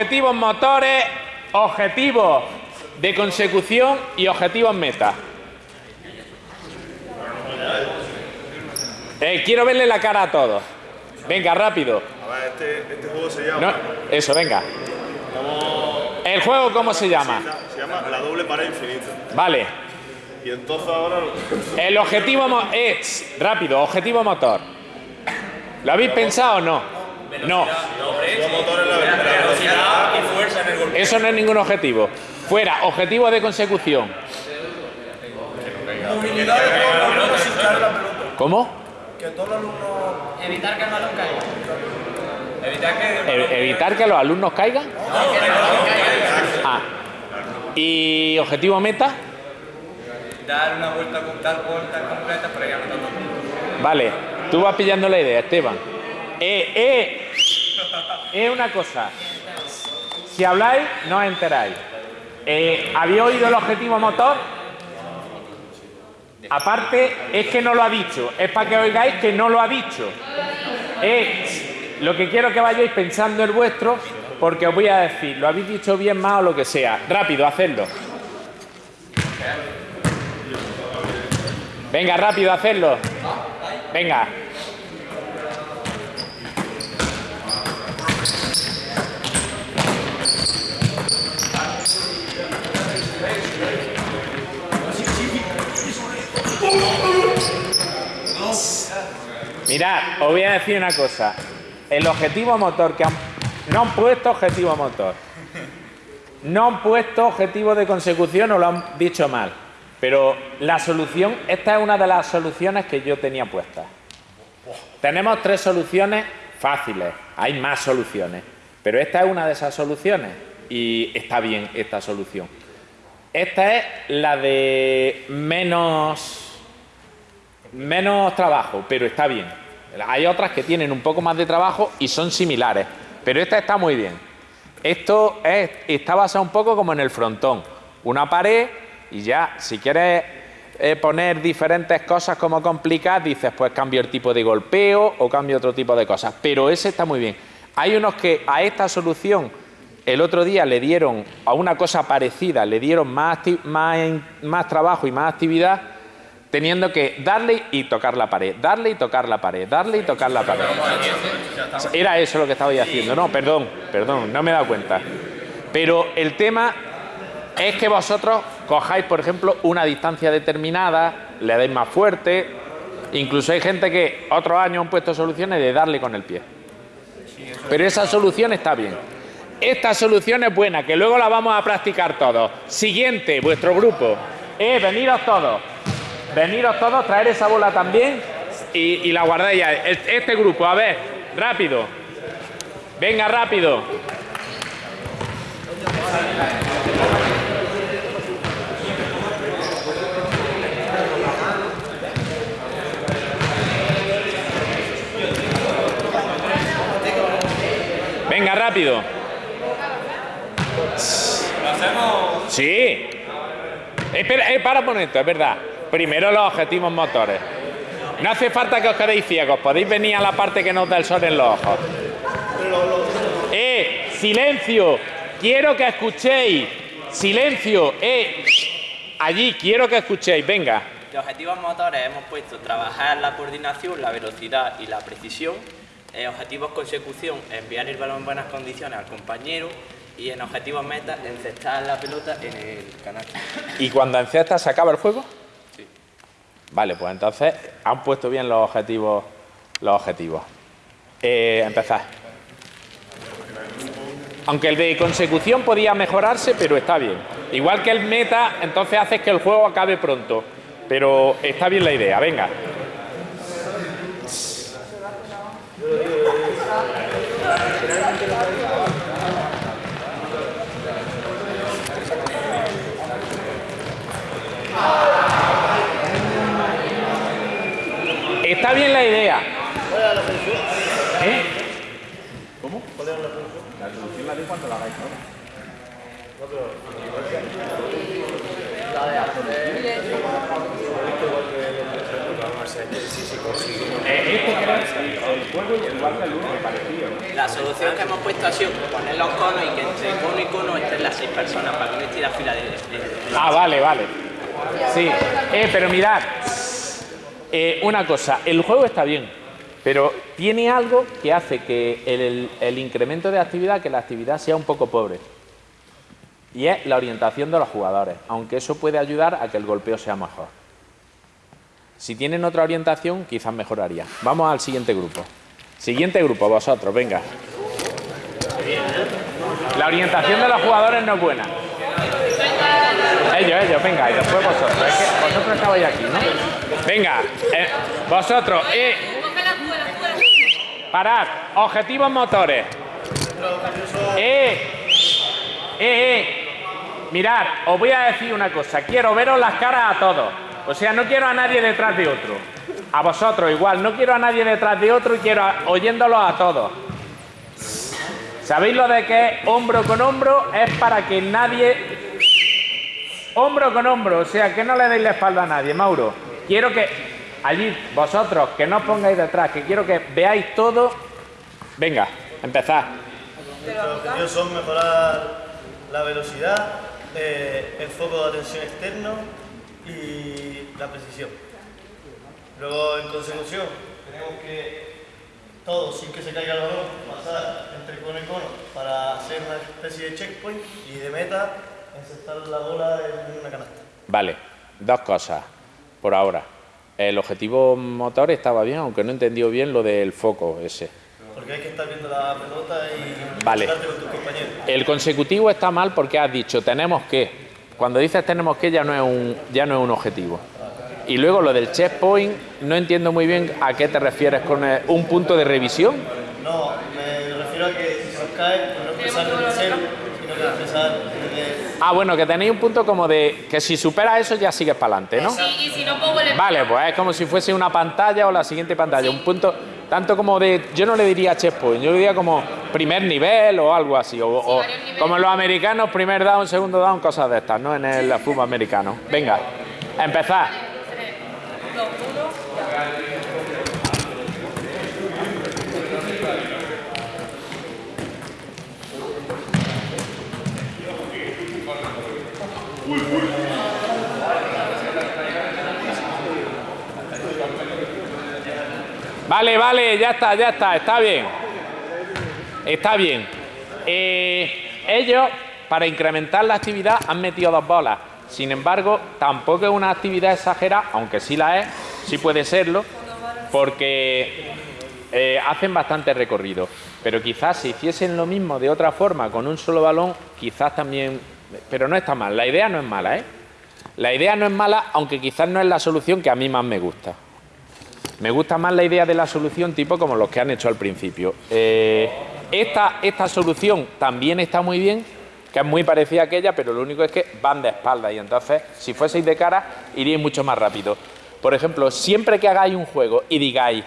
Objetivos motores, objetivos de consecución y objetivos meta. Eh, quiero verle la cara a todos. Venga, rápido. A ver, este, este juego se llama. No, eso, venga. ¿El juego cómo se llama? Se llama la doble pared infinita. Vale. Y entonces ahora. El objetivo es, rápido, objetivo motor. ¿Lo habéis pensado o no? No, velocidad. y fuerza en el golpe. eso no es ningún objetivo. Fuera, objetivo de consecución. ¿Cómo? Evitar que el balón caiga. Evitar que. E- ¿Evitar que los alumnos caigan? Ah. ¿Y objetivo meta? Dar una vuelta, dar vueltas completas para ir anotando puntos. Vale, tú vas pillando la idea, Esteban. Eh, eh, es una cosa. Si habláis, no os enteráis. Eh, ¿Habéis oído el objetivo motor? Aparte, es que no lo ha dicho. Es para que oigáis que no lo ha dicho. Eh, lo que quiero que vayáis pensando el vuestro, porque os voy a decir, lo habéis dicho bien más o lo que sea. Rápido, hacedlo. Venga, rápido, hacedlo. Venga. Mirad, os voy a decir una cosa. El objetivo motor que han... No han puesto objetivo motor. No han puesto objetivo de consecución o lo han dicho mal. Pero la solución, esta es una de las soluciones que yo tenía puestas. Tenemos tres soluciones fáciles. Hay más soluciones. Pero esta es una de esas soluciones. Y está bien esta solución. Esta es la de menos menos trabajo, pero está bien. Hay otras que tienen un poco más de trabajo y son similares, pero esta está muy bien. Esto es- está basado un poco como en el frontón, una pared y ya, si quieres eh, poner diferentes cosas como complicadas, dices, pues cambio el tipo de golpeo o cambio otro tipo de cosas, pero ese está muy bien. Hay unos que a esta solución el otro día le dieron a una cosa parecida, le dieron más, más, más trabajo y más actividad teniendo que darle y tocar la pared, darle y tocar la pared, darle y tocar la pared. Era eso lo que estabais haciendo. No, perdón, perdón, no me he dado cuenta. Pero el tema es que vosotros cojáis, por ejemplo, una distancia determinada, le dais más fuerte. Incluso hay gente que otros años han puesto soluciones de darle con el pie. Pero esa solución está bien. Esta solución es buena, que luego la vamos a practicar todos. Siguiente, vuestro grupo. Eh, veniros todos. Veniros todos, traer esa bola también y, la guardáis ya. Este grupo, a ver, rápido. Venga, rápido. Venga, rápido. Lo hacemos. Sí. Espera, eh, para un momento, es verdad. Primero los objetivos motores. No hace falta que os quedéis ciegos, podéis venir a la parte que nos da el sol en los ojos. ¡Eh! ¡Silencio! Quiero que escuchéis. ¡Silencio! ¡Eh! Allí, quiero que escuchéis, venga. De objetivos motores hemos puesto trabajar la coordinación, la velocidad y la precisión. En objetivos consecución, enviar el balón en buenas condiciones al compañero. Y en objetivos meta, encestar la pelota en el canal. ¿Y cuando encestas se acaba el juego? Vale, pues entonces han puesto bien los objetivos. Los objetivos. Eh, empezad. Aunque el de consecución podía mejorarse, pero está bien. Igual que el meta, entonces haces que el juego acabe pronto. Pero está bien la idea, venga. Está bien la idea. ¿Eh? ¿Cómo? La solución la cuando la hagáis ahora. Eh, este que era el juego igual que el uno, me pareció. ¿no? La solución que hemos puesto ha sido poner los conos y que entre cono y cono estén las seis personas para que no esté la fila de... de- de- Ah, vale, vale. Sí. Eh, pero mirad, eh, una cosa, el juego está bien, pero tiene algo que hace que el, el incremento de actividad, que la actividad sea un poco pobre. Y es la orientación de los jugadores, aunque eso puede ayudar a que el golpeo sea mejor. Si tienen otra orientación, quizás mejoraría. Vamos al siguiente grupo. Siguiente grupo, vosotros, venga. La orientación de los jugadores no es buena. Ellos, ellos, venga, y después vosotros. Es que vosotros estabais aquí, ¿no? Venga, eh, vosotros, eh, parad, objetivos motores. Eh, eh, eh, mirad, os voy a decir una cosa, quiero veros las caras a todos. O sea, no quiero a nadie detrás de otro. A vosotros igual, no quiero a nadie detrás de otro y quiero oyéndolos a todos. ¿Sabéis lo de que es hombro con hombro? Es para que nadie Hombro con hombro, o sea, que no le deis la espalda a nadie, Mauro. Quiero que allí, vosotros, que no os pongáis detrás, que quiero que veáis todo. Venga, empezad. Los objetivos son mejorar la velocidad, eh, el foco de atención externo y la precisión. Luego, en consecución, tenemos que todos, sin que se caiga el balón, pasar entre cono y cono para hacer una especie de checkpoint y de meta, insertar la bola en una canasta. Vale, dos cosas por ahora. El objetivo motor estaba bien, aunque no he entendido bien lo del foco ese. Porque hay que estar viendo la pelota y Vale. con tus compañeros. El consecutivo está mal porque has dicho tenemos que. Cuando dices tenemos que ya no es un, ya no es un objetivo. Y luego lo del checkpoint, no entiendo muy bien a qué te refieres con el- un punto de revisión. No, me refiero a que si se os cae, pues no empezar desde cero, sino que empezar desde Ah, bueno, que tenéis un punto como de que si superas eso ya sigues para adelante, ¿no? Y, y si no pongo el Vale, pues es como si fuese una pantalla o la siguiente pantalla, un punto tanto como de, yo no le diría checkpoint, yo le diría como primer nivel o algo así, o, como en los americanos, primer down, segundo down, cosas de estas, ¿no? En el fútbol americano. Venga, empezad. Vale, vale, ya está, ya está, está bien. Está bien. Eh, ellos, para incrementar la actividad, han metido dos bolas. Sin embargo, tampoco es una actividad exagerada, aunque sí la es, sí puede serlo, porque eh, hacen bastante recorrido. Pero quizás si hiciesen lo mismo de otra forma, con un solo balón, quizás también... Pero no está mal, la idea no es mala, ¿eh? La idea no es mala, aunque quizás no es la solución que a mí más me gusta. Me gusta más la idea de la solución tipo como los que han hecho al principio. Eh, esta, esta solución también está muy bien, que es muy parecida a aquella, pero lo único es que van de espalda y entonces si fueseis de cara iríais mucho más rápido. Por ejemplo, siempre que hagáis un juego y digáis,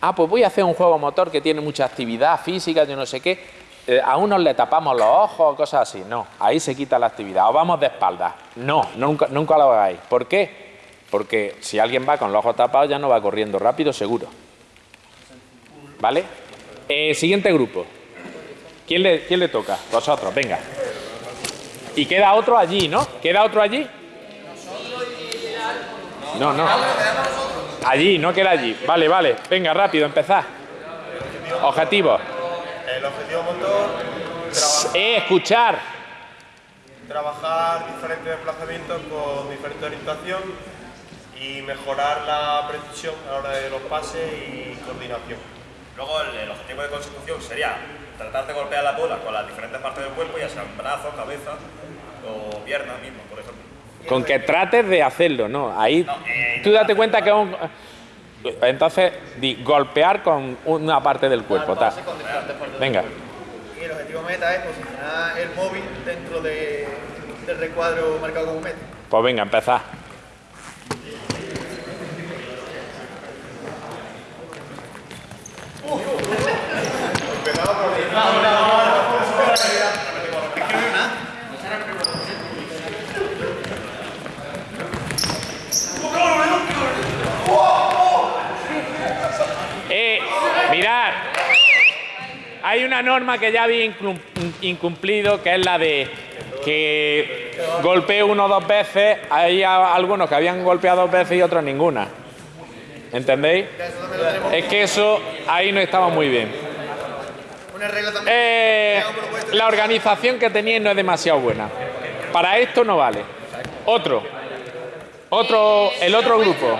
ah, pues voy a hacer un juego motor que tiene mucha actividad física, yo no sé qué, eh, a unos le tapamos los ojos cosas así. No, ahí se quita la actividad. O vamos de espalda. No, nunca, nunca lo hagáis. ¿Por qué? Porque si alguien va con los ojos tapados ya no va corriendo rápido, seguro. ¿Vale? Eh, siguiente grupo. ¿Quién le, ¿Quién le toca? Vosotros, venga. Y queda otro allí, ¿no? ¿Queda otro allí? No, no. Allí, no queda allí. Vale, vale. Venga, rápido, empezad. Objetivos. El objetivo motor, Eh, escuchar. trabajar diferentes desplazamientos con diferente orientación y mejorar la precisión a la hora de los pases y coordinación. Luego el, el objetivo de consecución sería tratar de golpear la bola con las diferentes partes del cuerpo, ya sean brazos, cabeza o piernas mismo, por ejemplo. Con que trates de hacerlo, ¿no? Ahí No, eh, tú date cuenta que es un... Entonces, di, golpear con una parte del cuerpo. ta. Venga. Y el objetivo meta es posicionar el móvil dentro de- del recuadro marcado como meta. Pues venga, Eh, mirad, hay una norma que ya había incumplido, que es la de que golpee uno dos veces, hay algunos que habían golpeado dos veces y otros ninguna. ¿Entendéis? Es que eso ahí no estaba muy bien. Una regla también. Eh, la organización que teníais no es demasiado buena. Para esto no vale. Otro. Otro, el otro grupo.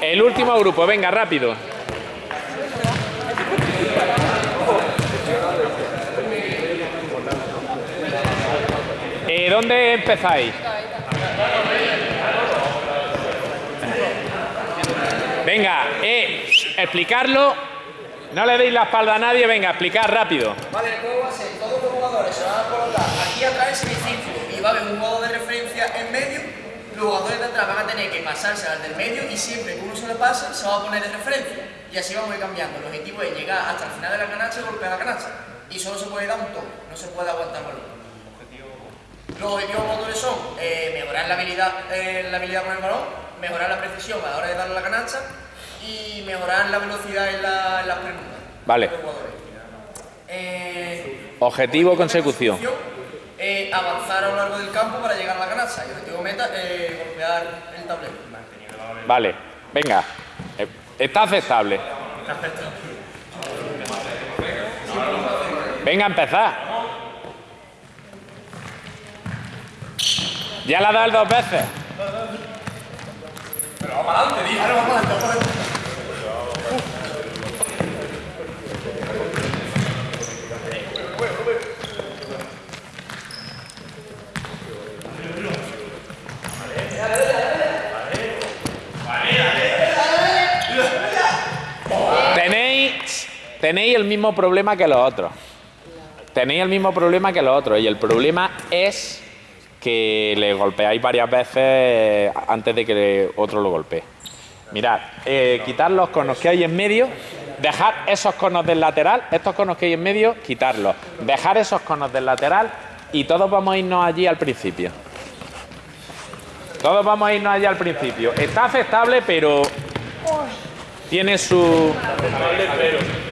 El último grupo, venga, rápido. Eh, ¿Dónde empezáis? Venga, eh, explicarlo. No le deis la espalda a nadie, venga, explicar rápido. Vale, el juego va a ser, todos los jugadores se van a colocar aquí atrás en semicírculo y va a haber un jugador de referencia en medio. Los jugadores de atrás van a tener que pasarse al del medio y siempre que uno se le pase se va a poner de referencia. Y así vamos a ir cambiando. El objetivo es llegar hasta el final de la canasta y golpear la canasta. Y solo se puede dar un toque, no se puede aguantar balón. Los objetivos motores son eh, mejorar la habilidad, eh, la habilidad con el balón, mejorar la precisión a la hora de darle la canasta y mejorar la velocidad en, la- en las preguntas. Vale. Eh, Objetivo consecución. eh, avanzar a lo largo del campo para llegar a la canasta. Y objetivo meta, eh, golpear el tablero. Vale, venga. Eh, Está aceptable. Venga, empezar. Ya la das dos veces. Tenéis, tenéis el mismo problema que los otros. Tenéis el mismo problema que los otros. Y el problema es que le golpeáis varias veces antes de que otro lo golpee. Mirad, eh, quitar los conos que hay en medio, dejar esos conos del lateral, estos conos que hay en medio, quitarlos. Dejar esos conos del lateral y todos vamos a irnos allí al principio. Todos vamos a irnos allí al principio. Está aceptable, pero tiene su...